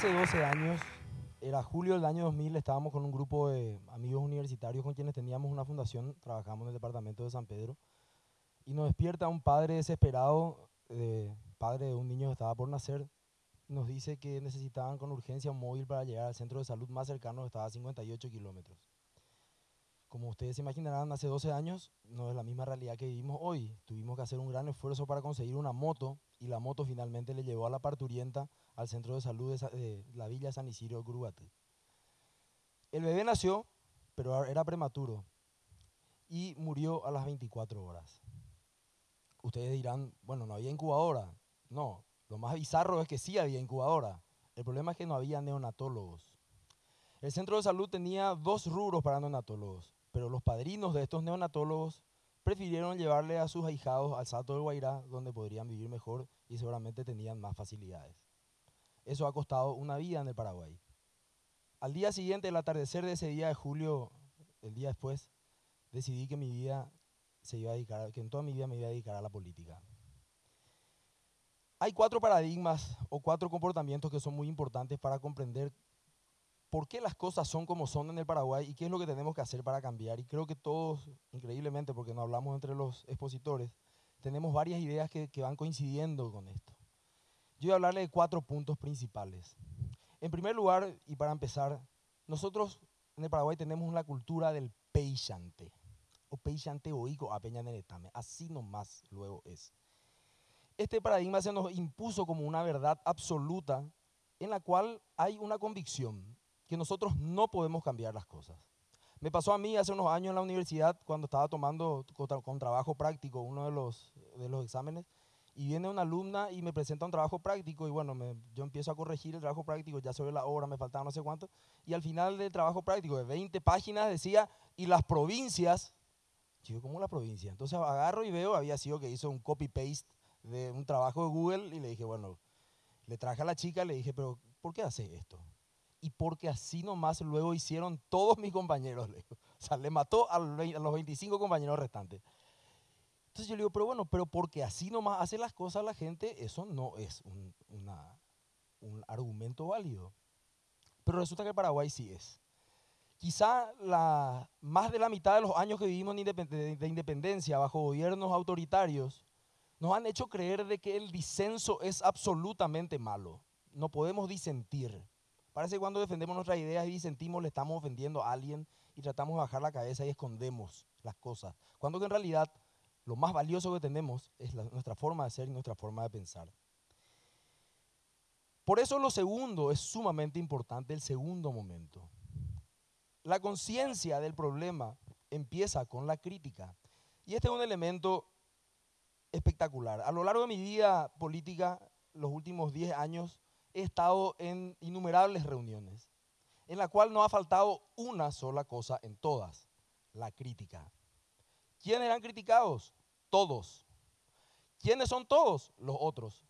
Hace 12 años, era julio del año 2000, estábamos con un grupo de amigos universitarios con quienes teníamos una fundación, trabajamos en el departamento de San Pedro, y nos despierta un padre desesperado, eh, padre de un niño que estaba por nacer, nos dice que necesitaban con urgencia un móvil para llegar al centro de salud más cercano, que estaba a 58 kilómetros. Como ustedes se imaginarán, hace 12 años no es la misma realidad que vivimos hoy. Tuvimos que hacer un gran esfuerzo para conseguir una moto y la moto finalmente le llevó a la parturienta al centro de salud de, la Villa San Isidro Gruate. El bebé nació, pero era prematuro y murió a las 24 horas. Ustedes dirán, bueno, no había incubadora. No, lo más bizarro es que sí había incubadora. El problema es que no había neonatólogos. El centro de salud tenía dos rubros para neonatólogos, pero los padrinos de estos neonatólogos prefirieron llevarle a sus ahijados al Salto del Guairá, donde podrían vivir mejor y seguramente tenían más facilidades. Eso ha costado una vida en el Paraguay. Al día siguiente, el atardecer de ese día de julio, el día después, decidí que mi vida se iba a dedicar, que en toda mi vida me iba a dedicar a la política. Hay cuatro paradigmas o cuatro comportamientos que son muy importantes para comprender por qué las cosas son como son en el Paraguay y qué es lo que tenemos que hacer para cambiar. Y creo que todos, increíblemente, porque no hablamos entre los expositores, tenemos varias ideas que, van coincidiendo con esto. Yo voy a hablarle de cuatro puntos principales. En primer lugar, y para empezar, nosotros en el Paraguay tenemos una cultura del peixante, o peixante oico a peña neretame, así nomás luego es. Este paradigma se nos impuso como una verdad absoluta en la cual hay una convicción que nosotros no podemos cambiar las cosas. Me pasó a mí hace unos años en la universidad cuando estaba tomando con, trabajo práctico uno de los, de los exámenes y viene una alumna y me presenta un trabajo práctico y bueno, yo empiezo a corregir el trabajo práctico, ya sobre la hora, me faltaba no sé cuánto, y al final del trabajo práctico de 20 páginas decía, y las provincias, yo ¿cómo la provincia? Entonces agarro y veo, había sido que hizo un copy-paste de un trabajo de Google y le dije, bueno, le traje a la chica, le dije, pero ¿por qué hace esto? Y porque así nomás luego hicieron todos mis compañeros. Le O sea, le mató a los 25 compañeros restantes. Entonces yo le digo, pero bueno, pero porque así nomás hace las cosas la gente, eso no es un, un argumento válido. Pero resulta que Paraguay sí es. Quizá la, más de la mitad de los años que vivimos de independencia bajo gobiernos autoritarios nos han hecho creer de que el disenso es absolutamente malo. No podemos disentir. Parece que cuando defendemos nuestras ideas y disentimos le estamos ofendiendo a alguien y tratamos de bajar la cabeza y escondemos las cosas. Cuando que en realidad lo más valioso que tenemos es nuestra forma de ser y nuestra forma de pensar. Por eso lo segundo es sumamente importante, el segundo momento. La conciencia del problema empieza con la crítica. Y este es un elemento espectacular. A lo largo de mi vida política, los últimos 10 años, he estado en innumerables reuniones, en la cual no ha faltado una sola cosa en todas, la crítica. ¿Quiénes eran criticados? Todos. ¿Quiénes son todos? Los otros.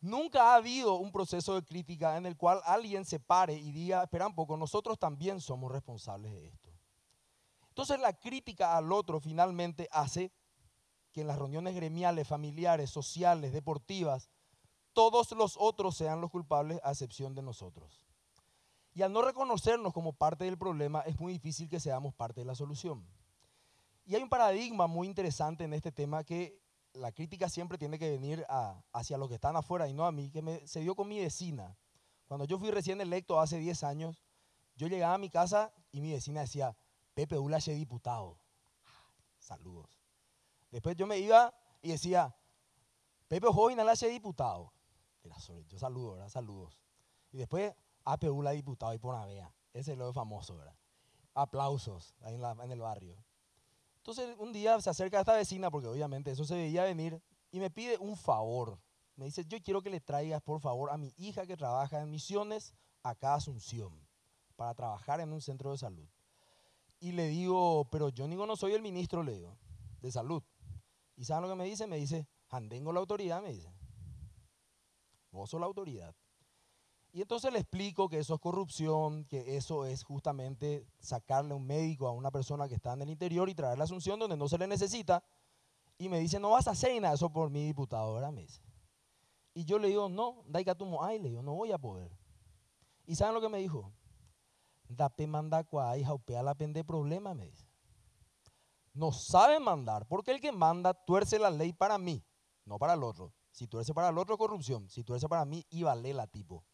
Nunca ha habido un proceso de crítica en el cual alguien se pare y diga, espera un poco, nosotros también somos responsables de esto. Entonces la crítica al otro finalmente hace que en las reuniones gremiales, familiares, sociales, deportivas, todos los otros sean los culpables a excepción de nosotros. Y al no reconocernos como parte del problema, es muy difícil que seamos parte de la solución. Y hay un paradigma muy interesante en este tema que la crítica siempre tiene que venir hacia los que están afuera y no a mí, que me, se dio con mi vecina. Cuando yo fui recién electo hace 10 años, yo llegaba a mi casa y mi vecina decía, Pepe Ulache diputado. Saludos. Después yo me iba y decía, Pepe Joven hace diputado. Yo saludo, ¿verdad? Saludos. Y después, APU la diputado y por una vea. Ese es lo famoso, ¿verdad? Aplausos ahí en, el barrio. Entonces un día se acerca a esta vecina, porque obviamente eso se veía venir, y me pide un favor. Me dice, yo quiero que le traigas, por favor, a mi hija que trabaja en misiones acá a Asunción, para trabajar en un centro de salud. Y le digo, pero yo no soy el ministro, le digo, de salud. ¿Y saben lo que me dice? Me dice, Andengo la autoridad, me dice. Sos la autoridad. Y entonces le explico que eso es corrupción, que eso es justamente sacarle un médico a una persona que está en el interior y traer la asunción donde no se le necesita. Y me dice, no vas a hacer nada eso por mi diputado, ¿verdad? Me dice. Y yo le digo, no, daikatumo ay, le digo, no voy a poder. ¿Y saben lo que me dijo? Dape manda cuay, jaupea la pende problema, me dice. No sabe mandar, porque el que manda tuerce la ley para mí, no para el otro. Si tuerce para el otro, corrupción. Si tuerce para mí, y vale la tipo.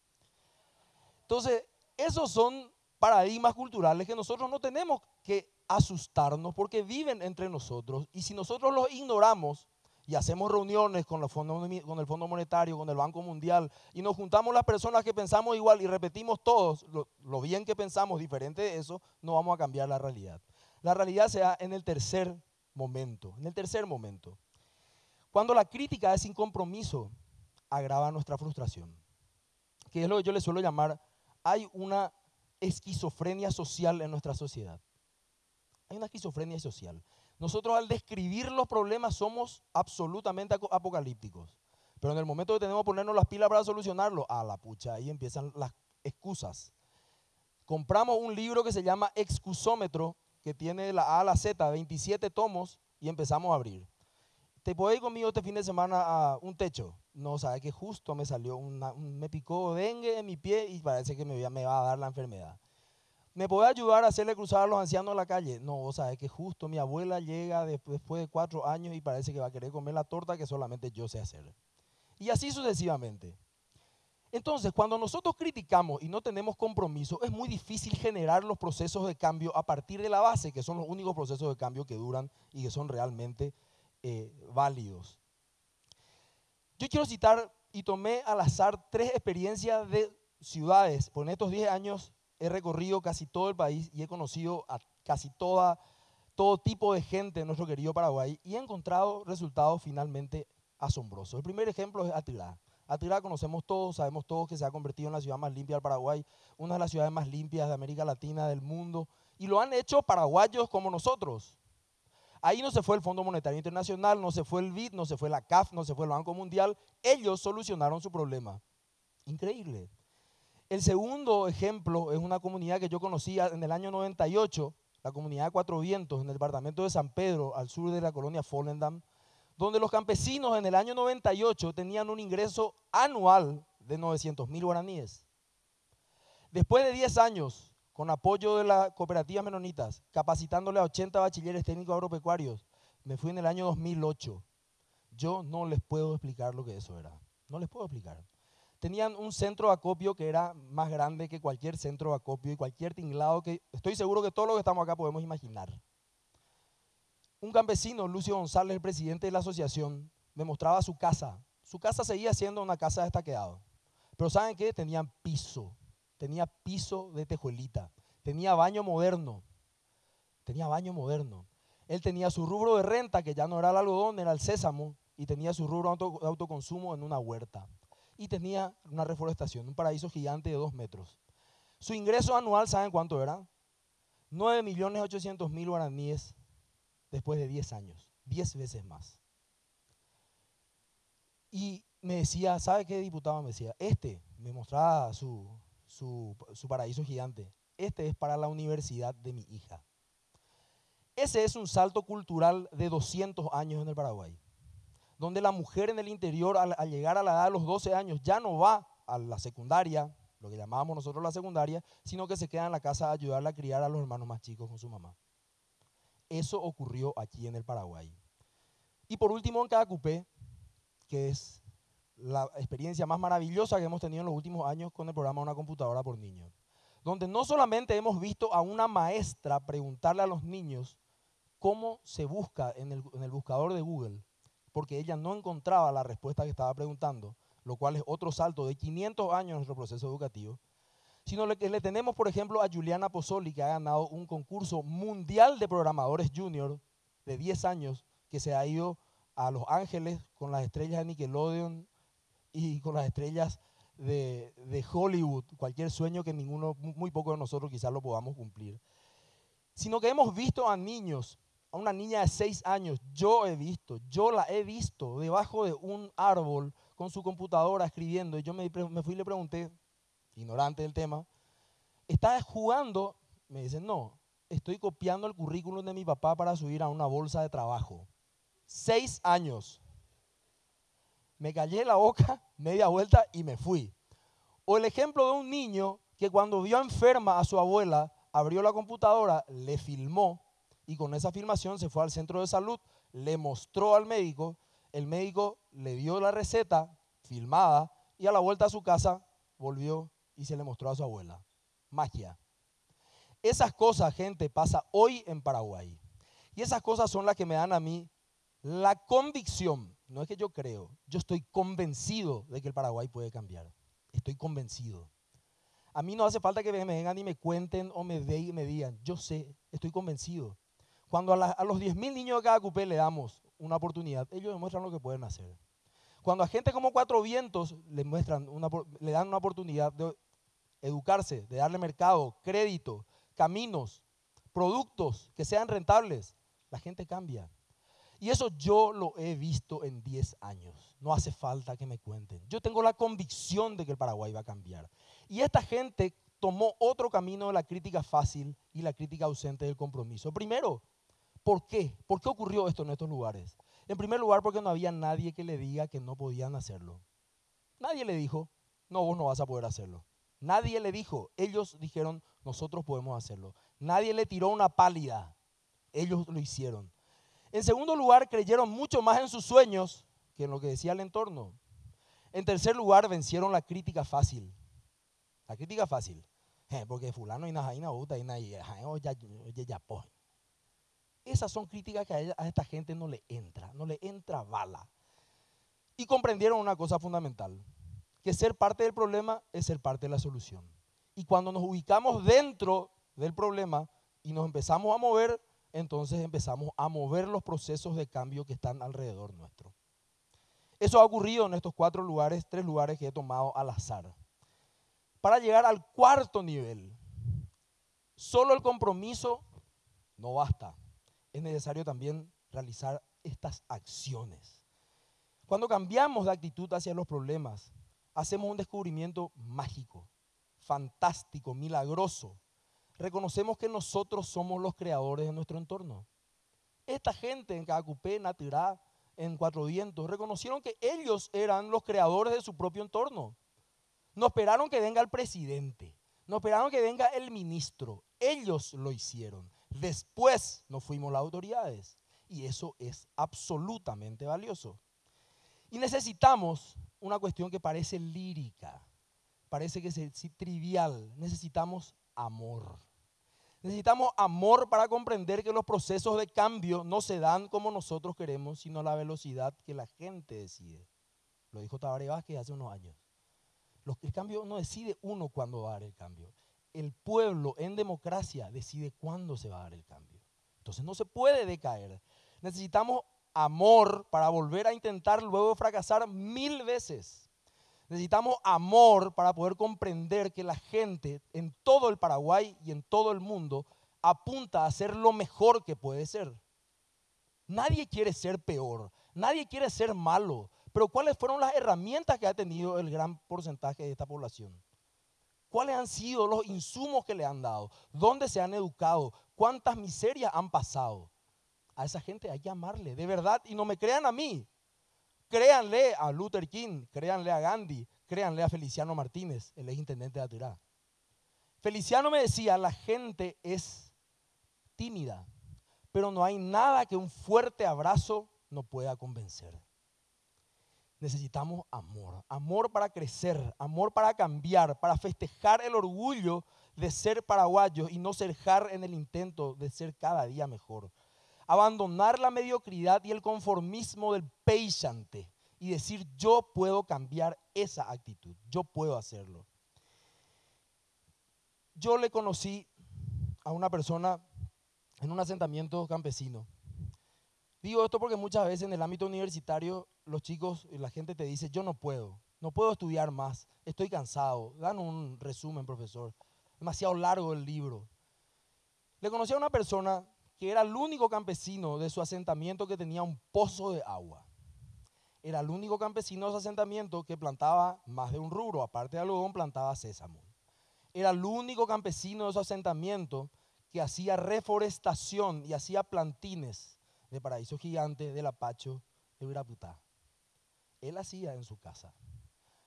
Entonces, esos son paradigmas culturales que nosotros no tenemos que asustarnos porque viven entre nosotros. Y si nosotros los ignoramos y hacemos reuniones con, con el Fondo Monetario, con el Banco Mundial, y nos juntamos las personas que pensamos igual y repetimos todos lo, lo bien que pensamos, diferente de eso, no vamos a cambiar la realidad. La realidad se da en el tercer momento, en el tercer momento. Cuando la crítica es sin compromiso, agrava nuestra frustración. Que es lo que yo le suelo llamar, hay una esquizofrenia social en nuestra sociedad. Hay una esquizofrenia social. Nosotros al describir los problemas somos absolutamente apocalípticos. Pero en el momento que tenemos que ponernos las pilas para solucionarlo, a la pucha, ahí empiezan las excusas. Compramos un libro que se llama Excusómetro, que tiene la A a la Z, 27 tomos, y empezamos a abrir. ¿Te ir conmigo este fin de semana a un techo? No, sabe que justo me salió, una, me picó dengue en mi pie y parece que me, va a dar la enfermedad. ¿Me puede ayudar a hacerle cruzar a los ancianos a la calle? No, sea, que justo mi abuela llega después de cuatro años y parece que va a querer comer la torta que solamente yo sé hacer. Y así sucesivamente. Entonces, cuando nosotros criticamos y no tenemos compromiso, es muy difícil generar los procesos de cambio a partir de la base, que son los únicos procesos de cambio que duran y que son realmente eh, válidos. Yo quiero citar y tomé al azar tres experiencias de ciudades. Por estos 10 años he recorrido casi todo el país y he conocido a casi toda, todo tipo de gente en nuestro querido Paraguay y he encontrado resultados finalmente asombrosos. El primer ejemplo es Atilá. Atilá conocemos todos, sabemos todos que se ha convertido en la ciudad más limpia del Paraguay, una de las ciudades más limpias de América Latina, del mundo, y lo han hecho paraguayos como nosotros. Ahí no se fue el Fondo Monetario Internacional, no se fue el BID, no se fue la CAF, no se fue el Banco Mundial. Ellos solucionaron su problema. Increíble. El segundo ejemplo es una comunidad que yo conocía en el año 98, la comunidad de Cuatro Vientos, en el departamento de San Pedro, al sur de la colonia Follendam, donde los campesinos en el año 98 tenían un ingreso anual de 900 mil guaraníes. Después de 10 años, con apoyo de las cooperativas menonitas, capacitándole a 80 bachilleres técnicos agropecuarios. Me fui en el año 2008. Yo no les puedo explicar lo que eso era. No les puedo explicar. Tenían un centro de acopio que era más grande que cualquier centro de acopio y cualquier tinglado que estoy seguro que todos los que estamos acá podemos imaginar. Un campesino, Lucio González, el presidente de la asociación, me mostraba su casa. Su casa seguía siendo una casa de estaqueado. Pero ¿saben qué? Tenían piso, tenía piso de tejuelita, tenía baño moderno, tenía baño moderno. Él tenía su rubro de renta, que ya no era el algodón, era el sésamo, y tenía su rubro de autoconsumo en una huerta. Y tenía una reforestación, un paraíso gigante de dos metros. Su ingreso anual, ¿saben cuánto era? 9.800.000 guaraníes después de 10 años, 10 veces más. Y me decía, ¿sabe qué diputado me decía? Este me mostraba su, su, paraíso gigante. Este es para la universidad de mi hija. Ese es un salto cultural de 200 años en el Paraguay, donde la mujer en el interior al, llegar a la edad de los 12 años ya no va a la secundaria, lo que llamábamos nosotros la secundaria, sino que se queda en la casa a ayudarle a criar a los hermanos más chicos con su mamá. Eso ocurrió aquí en el Paraguay. Y por último, en cada cupé, que es la experiencia más maravillosa que hemos tenido en los últimos años con el programa Una computadora por niños, donde no solamente hemos visto a una maestra preguntarle a los niños cómo se busca en el, en el buscador de Google, porque ella no encontraba la respuesta que estaba preguntando, lo cual es otro salto de 500 años en nuestro proceso educativo, sino que le tenemos, por ejemplo, a Juliana Pozzoli, que ha ganado un concurso mundial de programadores junior de 10 años, que se ha ido a Los Ángeles con las estrellas de Nickelodeon, y con las estrellas de, Hollywood, cualquier sueño que ninguno, muy poco de nosotros quizás lo podamos cumplir. Sino que hemos visto a niños, a una niña de seis años, yo he visto, yo la he visto debajo de un árbol con su computadora escribiendo. Y yo me, me fui y le pregunté, ignorante del tema, ¿estás jugando? Me dicen, no, estoy copiando el currículum de mi papá para subir a una bolsa de trabajo. Seis años. Me callé la boca, media vuelta y me fui. O el ejemplo de un niño que cuando vio enferma a su abuela, abrió la computadora, le filmó y con esa filmación se fue al centro de salud, le mostró al médico, el médico le dio la receta filmada y a la vuelta a su casa volvió y se le mostró a su abuela. Magia. Esas cosas, gente, pasa hoy en Paraguay. Y esas cosas son las que me dan a mí la convicción. No es que yo creo, yo estoy convencido de que el Paraguay puede cambiar. Estoy convencido. A mí no hace falta que me vengan y me cuenten o me, de, me digan. Yo sé, estoy convencido. Cuando a, los 10.000 niños de cada cupé le damos una oportunidad, ellos demuestran lo que pueden hacer. Cuando a gente como Cuatro Vientos muestran le dan una oportunidad de educarse, de darle mercado, crédito, caminos, productos que sean rentables, la gente cambia. Y eso yo lo he visto en 10 años. No hace falta que me cuenten. Yo tengo la convicción de que el Paraguay va a cambiar. Y esta gente tomó otro camino de la crítica fácil y la crítica ausente del compromiso. Primero, ¿por qué? ¿Por qué ocurrió esto en estos lugares? En primer lugar, porque no había nadie que le diga que no podían hacerlo. Nadie le dijo, no, vos no vas a poder hacerlo. Nadie le dijo, ellos dijeron, nosotros podemos hacerlo. Nadie le tiró una pálida, ellos lo hicieron. En segundo lugar, creyeron mucho más en sus sueños que en lo que decía el entorno. En tercer lugar, vencieron la crítica fácil. La crítica fácil. Porque fulano y najaina y ya Esas son críticas que a esta gente no le entra, no le entra bala. Y comprendieron una cosa fundamental, que ser parte del problema es ser parte de la solución. Y cuando nos ubicamos dentro del problema y nos empezamos a mover, entonces empezamos a mover los procesos de cambio que están alrededor nuestro. Eso ha ocurrido en estos cuatro lugares, tres lugares que he tomado al azar. Para llegar al cuarto nivel, solo el compromiso no basta. Es necesario también realizar estas acciones. Cuando cambiamos de actitud hacia los problemas, hacemos un descubrimiento mágico, fantástico, milagroso, reconocemos que nosotros somos los creadores de nuestro entorno. Esta gente en Cacupé, en Atirá, en Cuatro Vientos, reconocieron que ellos eran los creadores de su propio entorno. No esperaron que venga el presidente, no esperaron que venga el ministro. Ellos lo hicieron. Después nos fuimos las autoridades. Y eso es absolutamente valioso. Y necesitamos una cuestión que parece lírica, parece que es trivial. Necesitamos amor. Necesitamos amor para comprender que los procesos de cambio no se dan como nosotros queremos, sino a la velocidad que la gente decide. Lo dijo Tabaré Vázquez hace unos años. El cambio no decide uno cuándo va a dar el cambio. El pueblo en democracia decide cuándo se va a dar el cambio. Entonces no se puede decaer. Necesitamos amor para volver a intentar luego fracasar mil veces. Necesitamos amor para poder comprender que la gente en todo el Paraguay y en todo el mundo apunta a ser lo mejor que puede ser. Nadie quiere ser peor, nadie quiere ser malo, pero ¿cuáles fueron las herramientas que ha tenido el gran porcentaje de esta población? ¿Cuáles han sido los insumos que le han dado? ¿Dónde se han educado? ¿Cuántas miserias han pasado? A esa gente hay que amarle, de verdad, y no me crean a mí. Créanle a Luther King, créanle a Gandhi, créanle a Feliciano Martínez, el ex intendente de Atirá. Feliciano me decía, la gente es tímida, pero no hay nada que un fuerte abrazo no pueda convencer. Necesitamos amor, amor para crecer, amor para cambiar, para festejar el orgullo de ser paraguayos y no cerjar en el intento de ser cada día mejor abandonar la mediocridad y el conformismo del peisante y decir yo puedo cambiar esa actitud, yo puedo hacerlo. Yo le conocí a una persona en un asentamiento campesino. Digo esto porque muchas veces en el ámbito universitario los chicos y la gente te dice, yo no puedo, no puedo estudiar más, estoy cansado. Dan un resumen, profesor. Demasiado largo el libro. Le conocí a una persona que era el único campesino de su asentamiento que tenía un pozo de agua. Era el único campesino de su asentamiento que plantaba más de un rubro, aparte de algodón, plantaba sésamo. Era el único campesino de su asentamiento que hacía reforestación y hacía plantines de paraíso gigante, del apacho, de Uraputá. él hacía en su casa.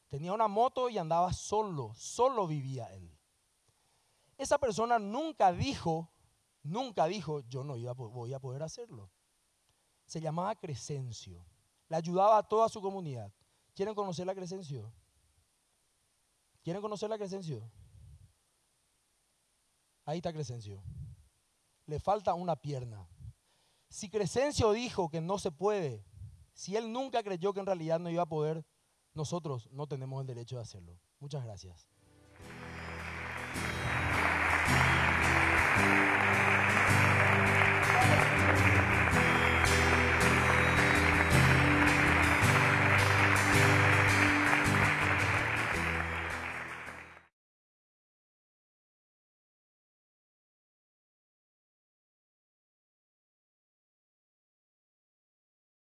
Tenía una moto y andaba solo, solo vivía él. Esa persona nunca dijo, nunca dijo, yo no iba, voy a poder hacerlo. Se llamaba Crescencio. Le ayudaba a toda su comunidad. ¿Quieren conocer la Crescencio? ¿Quieren conocer la Crescencio? Ahí está Crescencio. Le falta una pierna. Si Crescencio dijo que no se puede, si él nunca creyó que en realidad no iba a poder, nosotros no tenemos el derecho de hacerlo. Muchas gracias.